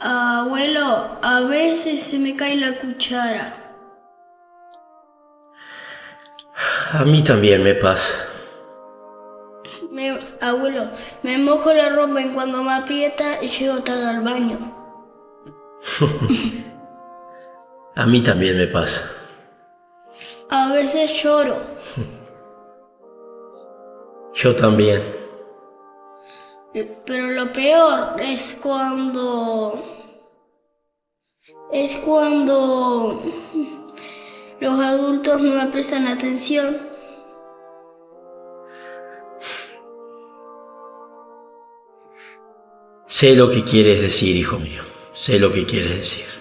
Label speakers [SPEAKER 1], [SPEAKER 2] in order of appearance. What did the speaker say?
[SPEAKER 1] Abuelo, a veces se me cae la cuchara.
[SPEAKER 2] A mí también me pasa.
[SPEAKER 1] Me- abuelo, me mojo la ropa en cuando me aprieta y llego tarde al baño.
[SPEAKER 2] A mí también me pasa.
[SPEAKER 1] A veces lloro.
[SPEAKER 2] Yo también.
[SPEAKER 1] Pero lo peor es cuando... Es cuando los adultos no me prestan atención.
[SPEAKER 2] Sé lo que quieres decir, hijo mío. Sé lo que quieres decir.